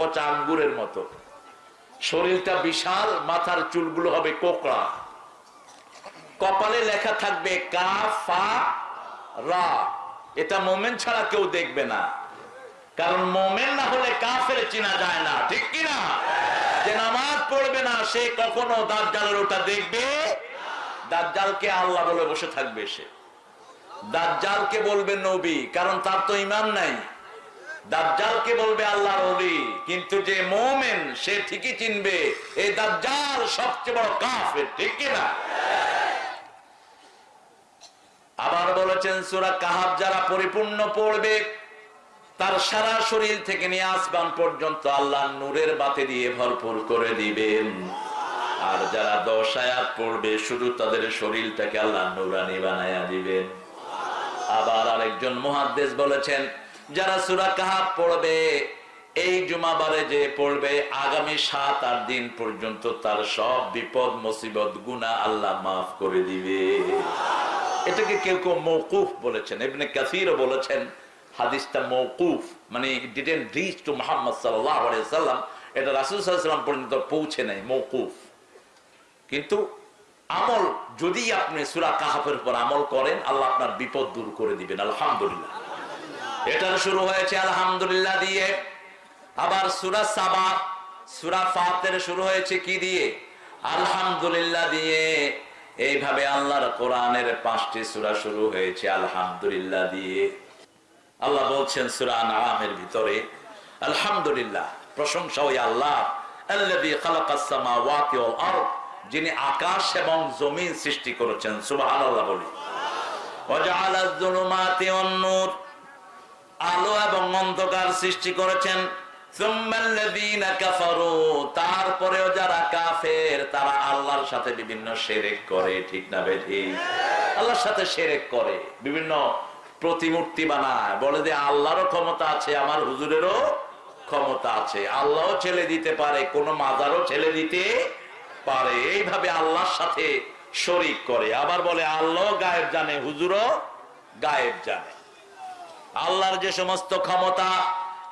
পচা আঙ্গুরের মতো। শরীরটা বিশাল, মাথার চুলগুলো হবে কোকড়া। কপালে লেখা থাকবে কা, ফা, রা। এটা মোমেন ছাড়া কেউ দেখবে না। কারণ মোমেন না হলে কাফের চিনা যায় না। ঠিক কিনা যে নামাজ পড়বে না, সে কখনো দাজ্জালের ওটা দেখবে? দাজ্জালকে আল্লাহ বলে বসে থাকবে সে। দাজ্জালকে বলবে নবী, কারণ তার তো ইমান নাই। দাজ্জালকে বলবে আল্লাহর ওলি, কিন্তু যে মোমেন, সে ঠিকই চিনবে এই দাজ্জাল সবচেয়ে বড় কাফের, ঠিক কিনা আবার বলেছেন সুরা কাহাব যারা পরিপূর্ণ পড়বে, তার সারা শরীর থেকে নিয়ে আসবান পর্যন্ত আল্লাহ নূরের বাতি দিয়ে ভরপুর করে দিবেন। আর যারা দশ আয়াত পড়বে, শুধু তাদের শরীরটাকে আল্লাহ নুরানি বানায়া দিবেন। আবার আরেকজন মহাদ্দেশ বলেছেন যারা সুরা কাহাব পড়বে, এই জুমাবারে যে পড়বে, আগামী সাত আট দিন পর্যন্ত তার সব বিপদ, মুসিবত গুণা আল্লাহ মাফ করে দিবে। এটাকে কেউ কেউ মৌকুফ বলেছেন এমনি কাসিরও বলেছেন, হাদিসটা মৌকুফ মানে ডিডেন্ট রিচ টু মোহাম্মদ সাল্লাম এটা রাসুল সাল্লাম পর্যন্ত পৌঁছে নেয় মৌকুফ কিন্তু আমল, যদি আপনি সুরা কাহাফের উপর আমল করেন, আল্লাহ আপনার বিপদ দূর করে দিবেন, আলহামদুলিল্লাহ। এটার শুরু হয়েছে আলহামদুলিল্লাহ দিয়ে। আবার সুরা সাবা, সুরা ফাতের শুরু হয়েছে কি দিয়ে? আলহামদুলিল্লাহ দিয়ে। এইভাবে আল্লাহর কোরআনের পাঁচটি সুরা শুরু হয়েছে আলহামদুলিল্লাহ দিয়ে। আল্লাহ বলছেন সুরা নামের ভিতরে, আলহামদুলিল্লাহ, প্রশংসা ওই আল্লাহ যিনি আকাশ এবং জমিন সৃষ্টি করেছেন। বলি। ওয়াজআলাজ যুলুমাতি ওয়ান নূর। আলো এবং অন্ধকার সৃষ্টি করেছেন। তারপরেও যারা কাফের, তারা আল্লাহর সাথে বিভিন্ন শিরক করে, ঠিক না বেঠি আল্লাহর সাথে শিরক করে, বিভিন্ন প্রতিমূর্তি বানায়। বলে যে, আল্লাহরও ক্ষমতা আছে, আমার হুজুরেরও ক্ষমতা আছে। আল্লাহও ছেলে দিতে পারে, কোন মাজারও ছেলে দিতে পারে। এইভাবে আল্লাহর সাথে শরিক করে। আবার বলে আল্লাহ গায়েব জানে, হুজুরও গায়েব জানে। আল্লাহর যে সমস্ত ক্ষমতা,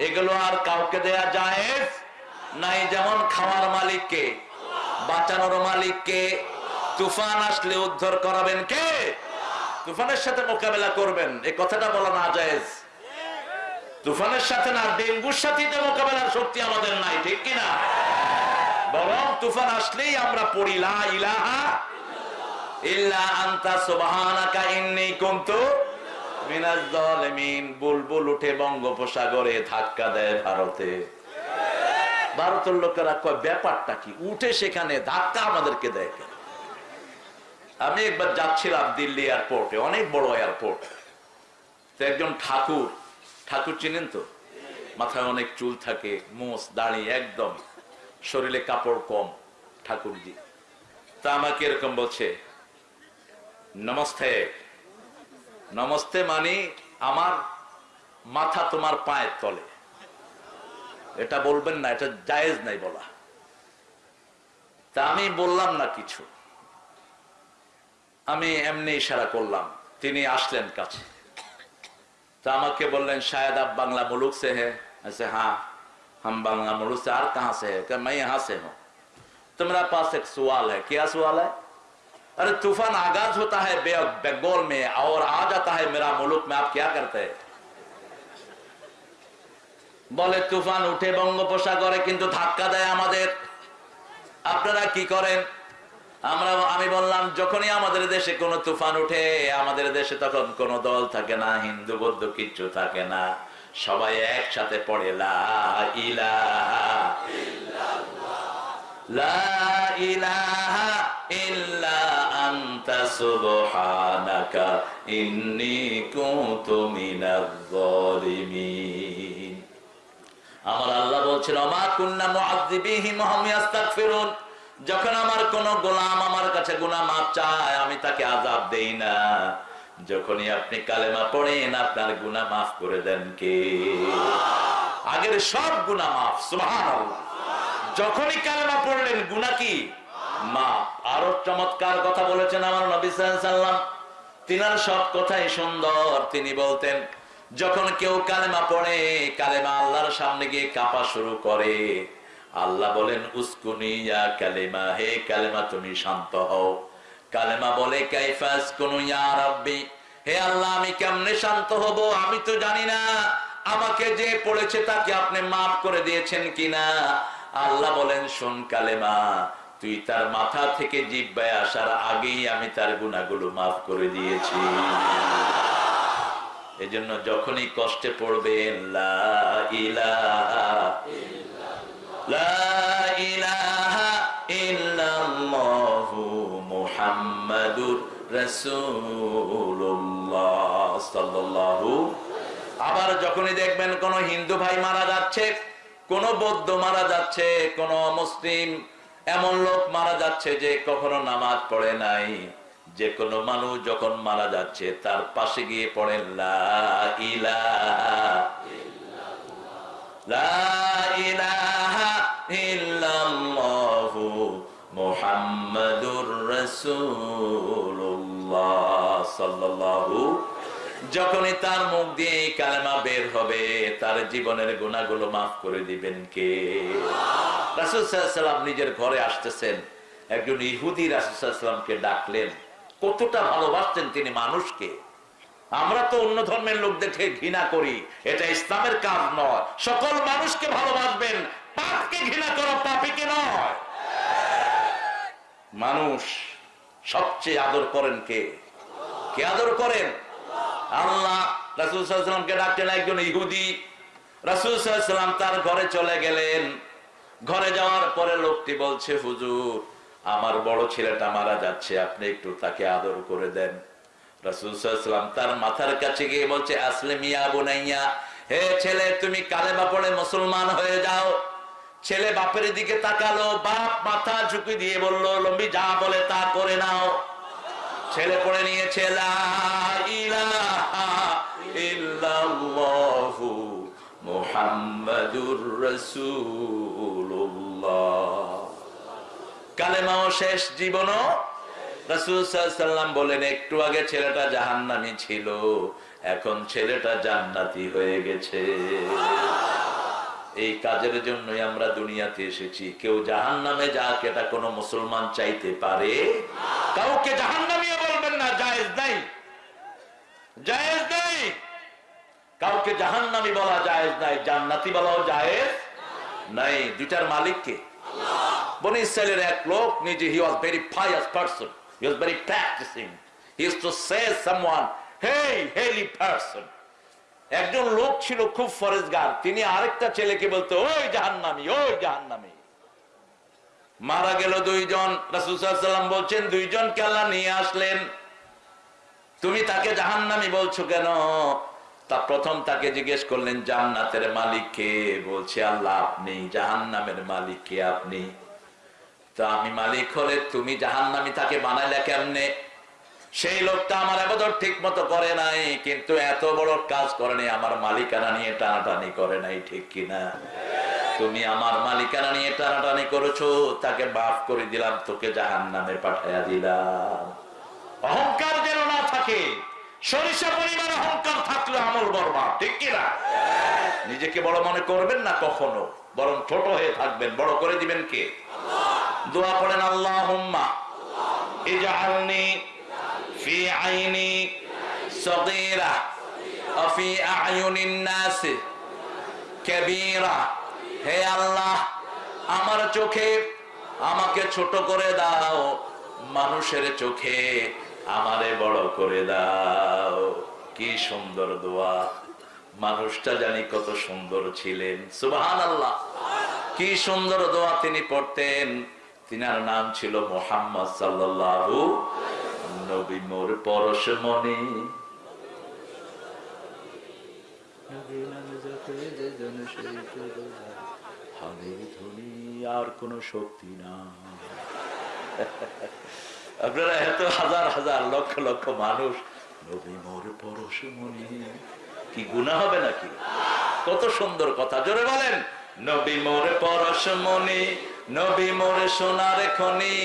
এগুলো আর কাউকে দেয়া যায় নাই। যেমন খাওয়ার মালিককে, বাঁচানোর মালিককে, তুফান আসলে উদ্ধার করাবেন কে? তুফানের সাথে মোকাবেলা করবেন এই কথাটা বলা না যায় তুফানের সাথে না, ডেঙ্গুর সাথে মোকাবেলার শক্তি আমাদের নাই, ঠিক কিনা? বরং তুফান আসলেই আমরা পড়ি, লা ইলাহা ইল্লা আনতা, সুবহানাকা ইন্নী কুনতু বুলবুল উঠে বঙ্গোপসাগরে ধাক্কা দেয় ভারতে। ভারতের লোকেরা কয়, ব্যাপারটা কি? উঠে সেখানে ধাক্কা আমাদেরকে দেয় আমি একবার যাচ্ছিলাম দিল্লি এয়ারপোর্টে, অনেক বড় এয়ারপোর্ট। তো একজন ঠাকুর ঠাকুর চিনেন তো? মাথায় অনেক চুল থাকে, মোষ, দাড়ি, একদম। শরীরে কাপড় কম, ঠাকুরজি। তা আমাকে এরকম বলছে, নমস্তে। নমস্তে মানে আমার মাথা তোমার পায়ের তলে এটা বলবেন না এটা জায়েজ নাই বলা তা আমি বললাম না কিছু আমি এমনি ইশারা করলাম তিনি আসলেন কাছে তা আমাকে বললেন शायद आप बांग्ला मुल्क से है ऐसे हाँ हम बांग्ला मुल्क से और कहाँ से है मैं यहाँ से हूँ तुम्हारा पास एक सवाल है क्या सवाल है अरे तूफान आगाज होता है बंगाल में और आ जाता है मेरा मुल्क में आप क्या करते हैं বলে তুফান উঠে বঙ্গোপসাগরে কিন্তু ধাক্কা দেয় আমাদের আপনারা কি করেন আমরা আমি বললাম যখনই আমাদের দেশে কোনো তুফান উঠে আমাদের দেশে তখন কোনো দল থাকে না হিন্দু বৌদ্ধ কিচ্ছু থাকে না সবাই একসাথে পড়ে লা ইলাহা লা ইলাহা ইল্লা আমার আল্লাহ যখন আমার কোন গোলাম আমার কাছে চায়, আমি তাকে আযাব দেই না। যখনই আপনি কালেমা পড়েন, আপনার গুনাহ মাফ করে দেন কে? আগের সব গুনাহ মাফ, সুবহানাল্লাহ। যখনই কালেমা পড়লেন, গুনাহ কি? মা, আরও চমৎকার কথা বলেছেন আমার নবী সাল্লাম তিনার সব কথাই সুন্দর। তিনি বলতেন, যখন কেউ কালেমা পড়ে, কালেমা আল্লাহর সামনে গিয়ে কাপা শুরু করে। আল্লাহ বলেন, উস্কুনি ইয়া কালেমা, হে কালেমা, তুমি শান্ত হও। কালেমা বলে কাইফাস কোন ইয়া রাব্বি? হে আল্লাহ, আমি কেমনে শান্ত হব? আমি তো জানি না। আমাকে যে পড়েছে তাকে আপনি মাফ করে দিয়েছেন কিনা? আল্লাহ বলেন, শোন কালেমা তুই তার মাথা থেকে জিব্বায় আসার আগেই আমি তার গুণাগুলো মাফ করে দিয়েছি। এজন্য যখনই কষ্টে পড়বেন, লা আবার যখনই দেখবেন কোন হিন্দু ভাই মারা যাচ্ছে, কোন বৌদ্ধ মারা যাচ্ছে, কোন মুসলিম এমন লোক মারা যাচ্ছে যে কখনো নামাজ পড়ে নাই। যে কোনো মানুষ যখন মারা যাচ্ছে, তার পাশে গিয়ে ইল্লাল্লাহু সাল্লাল্লাহু যখনই তার মুখ দিয়ে এই কালেমা বের হবে, তার জীবনের গুণাগুলো মাফ করে দিবেন কে? রাসূল সাল্লাল্লাহু আলাইহি সাল্লাম নিজের ঘরে আসতেছেন। একজন ইহুদি রাসূল সাল্লাল্লাহু আলাইহি সাল্লামকে ডাকলেন, কতটা ভালোবাসতেন তিনি মানুষকে। আমরা তো অন্য ধর্মের লোকদেরকে ঘৃণা করি। এটা ইসলামের কাজ নয়। সকল মানুষকে ভালোবাসবেন। পাপকে ঘৃণা করা, পাপিকে নয়। মানুষ সবচেয়ে আদর করেন কে? কে আদর করেন? আল্লাহ রাসুল সাল্লামকে ডাকলেন, একজন ইহুদি। রাসুল সাল্লাম তার ঘরে চলে গেলেন। ঘরে যাওয়ার পরে লোকটি বলছে, হুজুর, আমার বড় ছেলেটা মারা যাচ্ছে, আপনি একটু তাকে আদর করে দেন। রাসুলাম তার মাথার কাছে গিয়ে বলছে আসলে মিয়া বুনাইয়া, হে ছেলে, তুমি কালেমা পড়ে মুসলমান হয়ে যাও। ছেলে বাপের দিকে তাকালো, বাপ মাথা ঝুঁকি দিয়ে বলল, লম্বি যা বলে তা করে নাও। ছেলে পড়ে নিয়েছে, লা ইলাহা মুহাম্মাদুর রাসূলুল্লাহ কালেমাও শেষ জীবনও বলেন, একটু আগে ছেলেটা জাহান্নামি ছিল, এখন ছেলেটা জান্নাতি হয়ে গেছে। এই কাজের জন্যই আমরা দুনিয়াতে এসেছি। কেউ জাহান নামে যাক, এটা কোন মুসলমান চাইতে পারে? কাউকে জাহান নামিয়ে বলবেন না, জায়েজ নাই। জায়েজ কাউকে জাহান নামি বলা জায়েজ নাই জান্নাতি বলাও জায়েজ নাই। দুইটার মালিককে বনি ইসরায়েলের এক লোক নিজে he was very pious person he was very practising he use to say someone hey holy person একজন লোক ছিল খুব ফরেজগার তিনি আরেকটা ছেলেকে বলতো ওই জাহান্নামি ওই জাহান্নামি। মারা গেল দুইজন রাসূলুল্লাহ বলছেন দুইজনকে কেলা নিয়ে আসলেন। তুমি তাকে জাহান্নামি বলছো কেন? তা প্রথম তাকে জিজ্ঞেস করলেন, জান্নাতের মালিক কে? বলছে, আল্লাহ আপনি, জাহান্নামের মালিক কে আপনি? তো আমি মালিক হলে তুমি জাহান্নামি তাকে বানাইলে কেমনে? সেই লোকটা আমার আবাদত ঠিক মতো করে নাই, কিন্তু এত বড় কাজ করেনি আমার মালিকানা নিয়ে টানাটানি করে নাই, ঠিক কিনা তুমি আমার মালিকানা নিয়ে টানাটানি করেছ, তাকে মাফ করে দিলাম, তোকে জাহান নামে পাঠাইয়া দিলাম। অহংকার যেন না থাকে সরিষা পরিমাণ অহংকার থাকলে আমল বর্মা ঠিক কিনা নিজেকে বড় মনে করবেন না কখনো বরং ছোট হয়ে থাকবেন বড় করে দিবেন কে দোয়া পড়েন আল্লাহ হুম্মা ইজআলনি في عيني صغيرة وفي أعين الناس كبيرة হে আল্লাহ আমার চোখে আমাকে ছোট করে দাও মানুষের চোখে আমারে বড় করে দাও। কি সুন্দর দোয়া। মানুষটা জানি কত সুন্দর ছিলেন। সুবহান আল্লাহ কি সুন্দর দোয়া তিনি পড়তেন। তিনার নাম ছিল মোহাম্মদ সাল্লাল্লাহু নবী মোর পরশ মনে আর কোন শক্তি না আপনারা এত হাজার হাজার লক্ষ লক্ষ মানুষ। নবী মোর পরশ মনে। কি গুণা হবে নাকি? কত সুন্দর কথা। জোরে বলেন, নবী মোর পরশ মনে, নবী মোর সোনার খনি।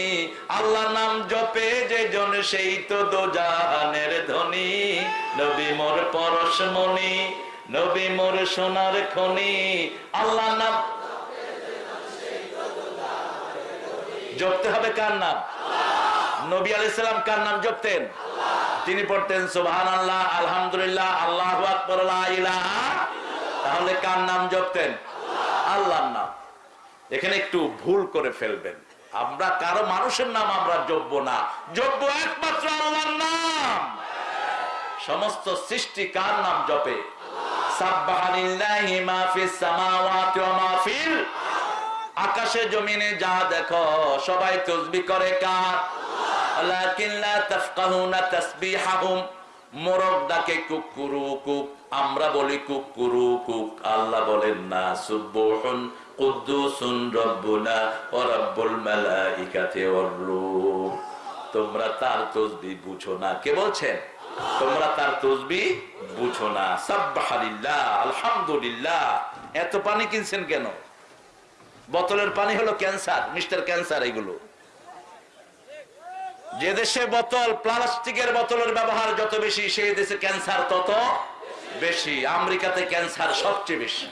আল্লাহ নাম জপে যে জন, সেই তো দোজাহানের ধনী। নবী মোর পরশ মনি, নবী মোর সোনার খনি। আল্লাহ নাম জপতে হবে কার নাম? নবী আলাইসালাম কার নাম জপতেন? তিনি পড়তেন সুবহান আল্লাহ আলহামদুলিল্লাহ আল্লাহ তাহলে কার নাম জপতেন? আল্লাহর নাম। এখানে একটু ভুল করে ফেলবেন। আমরা কারও মানুষের নাম আমরা জপবো না। যোগ্য একমাত্র আল্লাহর নাম। সমস্ত সৃষ্টি কার নাম জপে? সাব্বাহালিল্লাহি মা ফিস সামাওয়াতি ওয়া মা ফিল আকাশে, জমিনে যা দেখো, সবাই তসবি করে কার? তোমরা তার তসবি বুঝো না। কে বলছেন? তোমরা তার তসবি বুঝো না। সাব্বাহালিল্লাহ, আলহামদুলিল্লাহ। এত পানি কিনছেন কেন? বোতলের পানি হলো ক্যান্সার, মিস্টার ক্যান্সার এগুলো। যে দেশে বোতল, প্লাস্টিকের বোতলের ব্যবহার যত বেশি, সেই দেশে ক্যান্সার তত বেশি। আমেরিকাতে ক্যান্সার সবচেয়ে বেশি।